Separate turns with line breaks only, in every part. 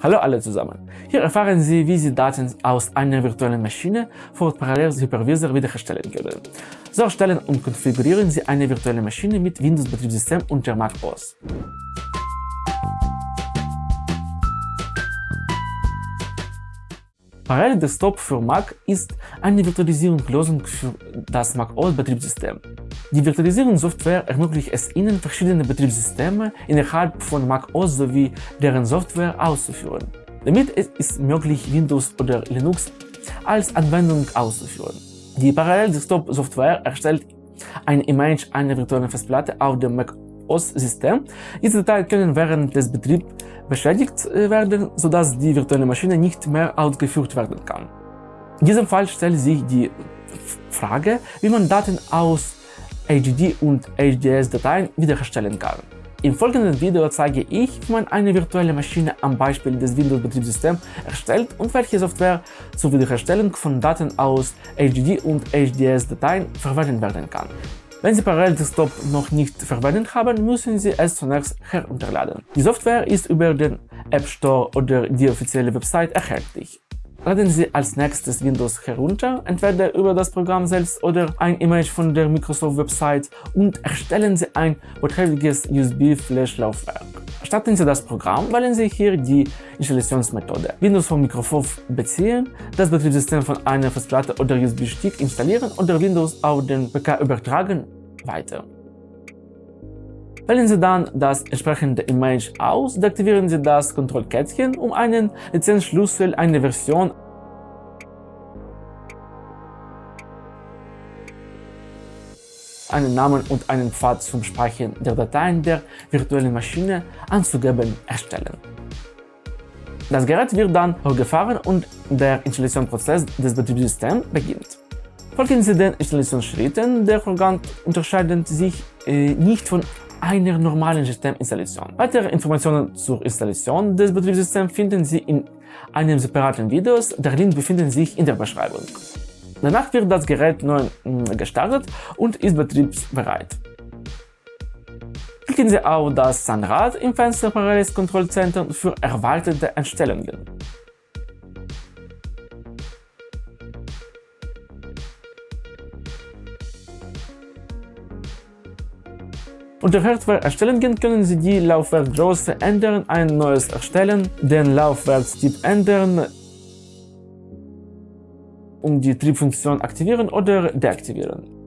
Hallo alle zusammen! Hier erfahren Sie, wie Sie Daten aus einer virtuellen Maschine vor Parallels Hypervisor wiederherstellen können. So erstellen und konfigurieren Sie eine virtuelle Maschine mit Windows-Betriebssystem unter Mac OS. Parallel Desktop für Mac ist eine Virtualisierungslösung für das Mac OS Betriebssystem. Die Virtualisierungssoftware ermöglicht es Ihnen, verschiedene Betriebssysteme innerhalb von Mac OS sowie deren Software auszuführen. Damit ist es möglich, Windows oder Linux als Anwendung auszuführen. Die Parallel Desktop Software erstellt ein Image einer virtuellen Festplatte auf dem Mac OS-System. Diese Dateien können während des Betriebs beschädigt äh, werden, sodass die virtuelle Maschine nicht mehr ausgeführt werden kann. In diesem Fall stellt sich die Frage, wie man Daten aus HDD und HDS-Dateien wiederherstellen kann. Im folgenden Video zeige ich, wie man eine virtuelle Maschine am Beispiel des Windows-Betriebssystems erstellt und welche Software zur Wiederherstellung von Daten aus HDD und HDS-Dateien verwendet werden kann. Wenn Sie Parallel Desktop noch nicht verwendet haben, müssen Sie es zunächst herunterladen. Die Software ist über den App Store oder die offizielle Website erhältlich. Laden Sie als nächstes Windows herunter, entweder über das Programm selbst oder ein Image von der Microsoft-Website und erstellen Sie ein porträtiges USB-Flash-Laufwerk. Starten Sie das Programm, wählen Sie hier die Installationsmethode. Windows von Microsoft beziehen, das Betriebssystem von einer Festplatte oder USB-Stick installieren oder Windows auf den PK übertragen, weiter. Wählen Sie dann das entsprechende Image aus, deaktivieren Sie das Kontrollkettchen, um einen Lizenzschlüssel, eine Version einen Namen und einen Pfad zum Speichern der Dateien der virtuellen Maschine anzugeben erstellen. Das Gerät wird dann hochgefahren und der Installationsprozess des Betriebssystems beginnt. Folgen Sie den Installationsschritten, der Vorgang unterscheidet sich äh, nicht von einer normalen Systeminstallation. Weitere Informationen zur Installation des Betriebssystems finden Sie in einem separaten Video, der Link befindet sich in der Beschreibung. Danach wird das Gerät neu mm, gestartet und ist betriebsbereit. Klicken Sie auf das Zahnrad im Fenster Paralleles Kontrollzentrum für erweiterte Einstellungen. Unter Hardware-Erstellungen können Sie die Laufwerkgröße ändern, ein neues erstellen, den Laufwerkstyp ändern, um die Triebfunktion aktivieren oder deaktivieren.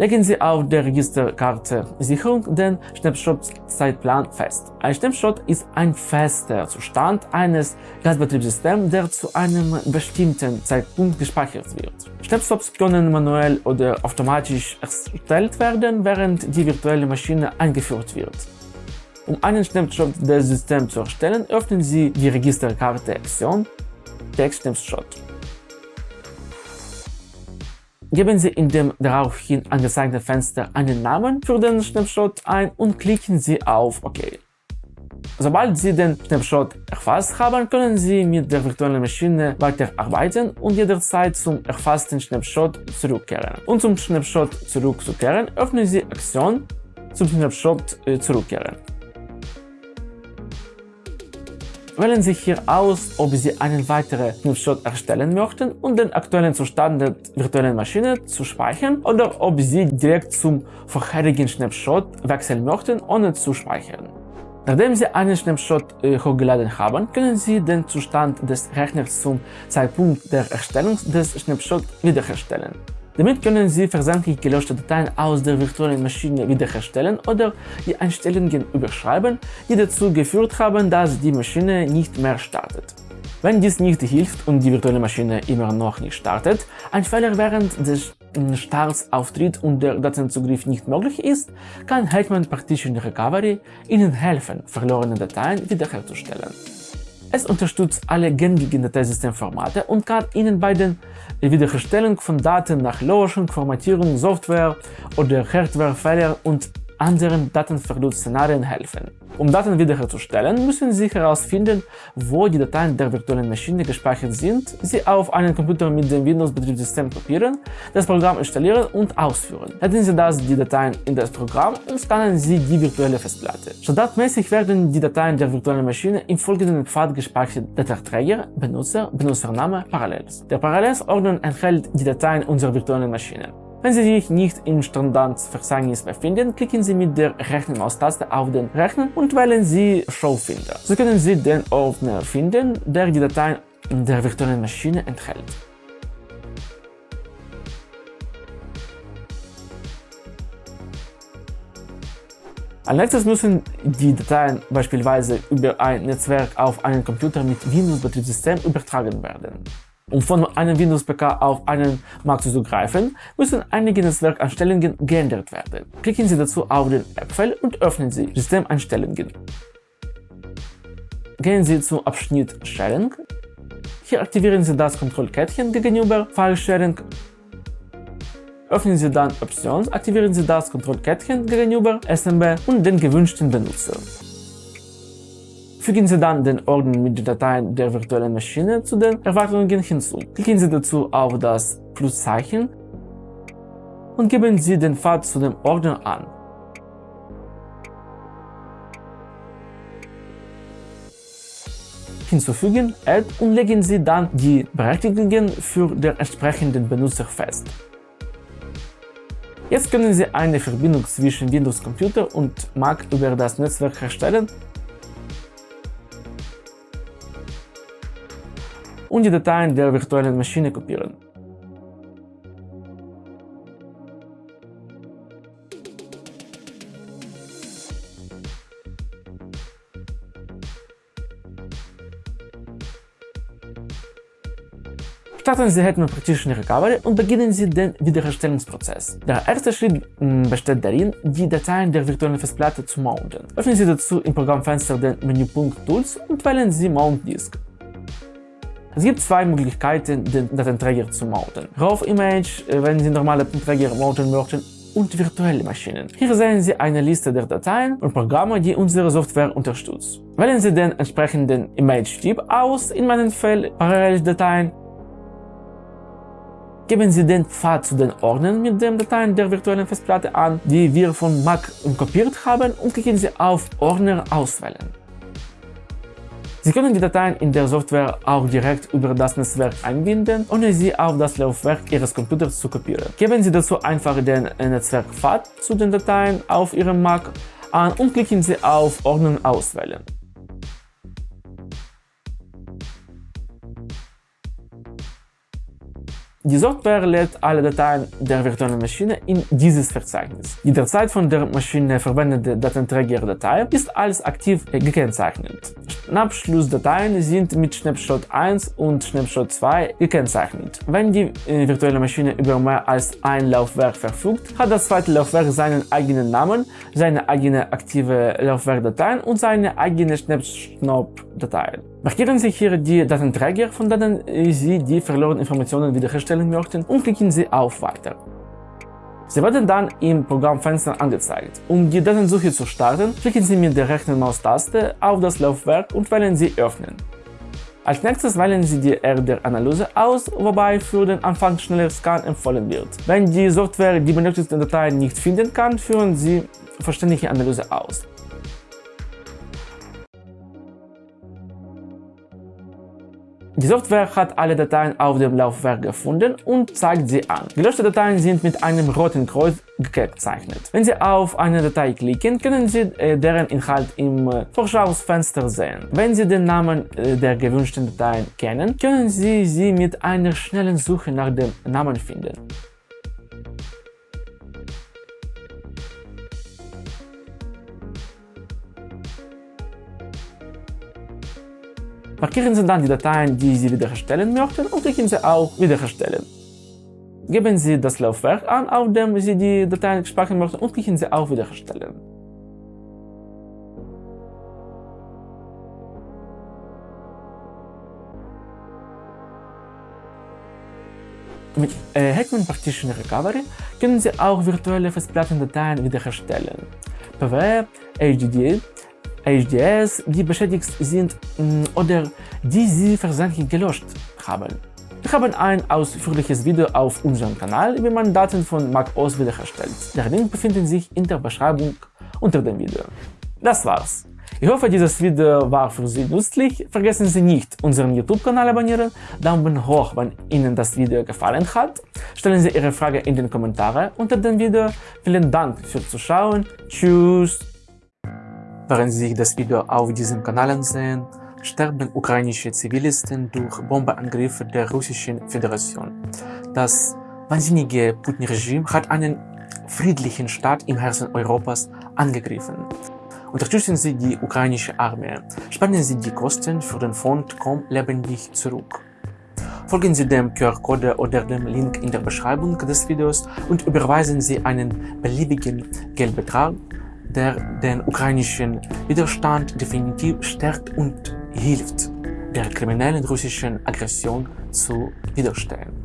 Legen Sie auf der Registerkarte Sicherung den Snapshot-Zeitplan fest. Ein Snapshot ist ein fester Zustand eines Gasbetriebssystems, der zu einem bestimmten Zeitpunkt gespeichert wird. Snapshots können manuell oder automatisch erstellt werden, während die virtuelle Maschine eingeführt wird. Um einen Snapshot des Systems zu erstellen, öffnen Sie die Registerkarte Option Text Snapshot. Geben Sie in dem daraufhin angezeigten Fenster einen Namen für den Snapshot ein und klicken Sie auf OK. Sobald Sie den Snapshot erfasst haben, können Sie mit der virtuellen Maschine weiterarbeiten und jederzeit zum erfassten Snapshot zurückkehren. Um zum Snapshot zurückzukehren, öffnen Sie Aktion zum Snapshot äh, zurückkehren. Wählen Sie hier aus, ob Sie einen weiteren Snapshot erstellen möchten und den aktuellen Zustand der virtuellen Maschine zu speichern oder ob Sie direkt zum vorherigen Snapshot wechseln möchten, ohne zu speichern. Nachdem Sie einen Snapshot äh, hochgeladen haben, können Sie den Zustand des Rechners zum Zeitpunkt der Erstellung des Snapshots wiederherstellen. Damit können Sie versandlich gelöschte Dateien aus der virtuellen Maschine wiederherstellen oder die Einstellungen überschreiben, die dazu geführt haben, dass die Maschine nicht mehr startet. Wenn dies nicht hilft und die virtuelle Maschine immer noch nicht startet, ein Fehler während des Starts auftritt und der Datenzugriff nicht möglich ist, kann Hetman Partition Recovery Ihnen helfen, verlorene Dateien wiederherzustellen. Es unterstützt alle gängigen Dateisystemformate und kann Ihnen bei der Wiederherstellung von Daten nach Löschung, Formatierung, Software oder Hardwarefehler und anderen Datenverlustszenarien helfen. Um Daten wiederherzustellen, müssen Sie herausfinden, wo die Dateien der virtuellen Maschine gespeichert sind, sie auf einen Computer mit dem Windows-Betriebssystem kopieren, das Programm installieren und ausführen. Laden Sie das die Dateien in das Programm und scannen Sie die virtuelle Festplatte. Standardmäßig werden die Dateien der virtuellen Maschine im folgenden Pfad gespeichert. Dateiträger, Benutzer, Benutzername, Parallels. Der Parallelsordner enthält die Dateien unserer virtuellen Maschine. Wenn Sie sich nicht im Standardverzeichnis befinden, klicken Sie mit der rechten Maustaste auf den Rechner und wählen Sie Showfinder. So können Sie den Ordner finden, der die Dateien der virtuellen Maschine enthält. Als nächstes müssen die Dateien beispielsweise über ein Netzwerk auf einen Computer mit Windows-Betriebssystem übertragen werden. Um von einem Windows-PK auf einen Mac zuzugreifen, müssen einige Netzwerkeinstellungen geändert werden. Klicken Sie dazu auf den Äpfel und öffnen Sie Systemeinstellungen. Gehen Sie zum Abschnitt Sharing. Hier aktivieren Sie das Kontrollkettchen gegenüber File-Sharing. Öffnen Sie dann Options, aktivieren Sie das Kontrollkettchen gegenüber SMB und den gewünschten Benutzer. Fügen Sie dann den Ordner mit den Dateien der virtuellen Maschine zu den Erwartungen hinzu. Klicken Sie dazu auf das Pluszeichen und geben Sie den Pfad zu dem Ordner an. Hinzufügen, Add und legen Sie dann die Berechtigungen für den entsprechenden Benutzer fest. Jetzt können Sie eine Verbindung zwischen Windows Computer und Mac über das Netzwerk herstellen und die Dateien der virtuellen Maschine kopieren. Starten Sie Hetman Partition Recovery und beginnen Sie den Wiederherstellungsprozess. Der erste Schritt mm, besteht darin, die Dateien der virtuellen Festplatte zu mounten. Öffnen Sie dazu im Programmfenster den Menüpunkt Tools und wählen Sie Mount Disk. Es gibt zwei Möglichkeiten, den Datenträger zu mounten. RAW Image, äh, wenn Sie normale Träger mounten möchten, und virtuelle Maschinen. Hier sehen Sie eine Liste der Dateien und Programme, die unsere Software unterstützt. Wählen Sie den entsprechenden Image-Typ aus, in meinem Fall Paralleldateien. Geben Sie den Pfad zu den Ordnern mit den Dateien der virtuellen Festplatte an, die wir von Mac kopiert haben und klicken Sie auf Ordner auswählen. Sie können die Dateien in der Software auch direkt über das Netzwerk einbinden, ohne sie auf das Laufwerk Ihres Computers zu kopieren. Geben Sie dazu einfach den Netzwerkpfad zu den Dateien auf Ihrem Mac an und klicken Sie auf Ordnung auswählen. Die Software lädt alle Dateien der virtuellen Maschine in dieses Verzeichnis. Die derzeit von der Maschine verwendete Datenträgerdatei ist als aktiv gekennzeichnet. Schnappschlussdateien sind mit Snapshot 1 und Snapshot 2 gekennzeichnet. Wenn die äh, virtuelle Maschine über mehr als ein Laufwerk verfügt, hat das zweite Laufwerk seinen eigenen Namen, seine eigene aktive Laufwerkdateien und seine eigene Snapshot-Dateien. Markieren Sie hier die Datenträger, von denen Sie die verlorenen Informationen wiederherstellen möchten und klicken Sie auf Weiter. Sie werden dann im Programmfenster angezeigt. Um die Datensuche zu starten, klicken Sie mit der rechten Maustaste auf das Laufwerk und wählen Sie Öffnen. Als nächstes wählen Sie die RDR-Analyse aus, wobei für den Anfang schneller Scan empfohlen wird. Wenn die Software die benötigten Dateien nicht finden kann, führen Sie vollständige Analyse aus. Die Software hat alle Dateien auf dem Laufwerk gefunden und zeigt sie an. Gelöschte Dateien sind mit einem roten Kreuz gekennzeichnet. Wenn Sie auf eine Datei klicken, können Sie äh, deren Inhalt im äh, Vorschausfenster sehen. Wenn Sie den Namen äh, der gewünschten Dateien kennen, können Sie sie mit einer schnellen Suche nach dem Namen finden. Markieren Sie dann die Dateien, die Sie wiederherstellen möchten und klicken Sie auf Wiederherstellen. Geben Sie das Laufwerk an, auf dem Sie die Dateien speichern möchten und klicken Sie auf Wiederherstellen. Mit äh, Hetman Partition Recovery können Sie auch virtuelle Festplattendateien wiederherstellen. PW, HDD, HDS, die beschädigt sind mm, oder die sie versehentlich gelöscht haben. Wir haben ein ausführliches Video auf unserem Kanal, wie man Daten von macOS wiederherstellt. Der Link befindet sich in der Beschreibung unter dem Video. Das war's. Ich hoffe, dieses Video war für Sie nützlich. Vergessen Sie nicht, unseren YouTube-Kanal abonnieren, Daumen hoch, wenn Ihnen das Video gefallen hat. Stellen Sie Ihre Frage in den Kommentaren unter dem Video. Vielen Dank fürs Zuschauen. Tschüss! Während Sie das Video auf diesem Kanal ansehen, sterben ukrainische Zivilisten durch Bombeangriffe der Russischen Föderation. Das wahnsinnige Putin-Regime hat einen friedlichen Staat im Herzen Europas angegriffen. Unterstützen Sie die ukrainische Armee. Sparen Sie die Kosten für den Fond Komm lebendig zurück. Folgen Sie dem QR-Code oder dem Link in der Beschreibung des Videos und überweisen Sie einen beliebigen Geldbetrag, der den ukrainischen Widerstand definitiv stärkt und hilft, der kriminellen russischen Aggression zu widerstehen.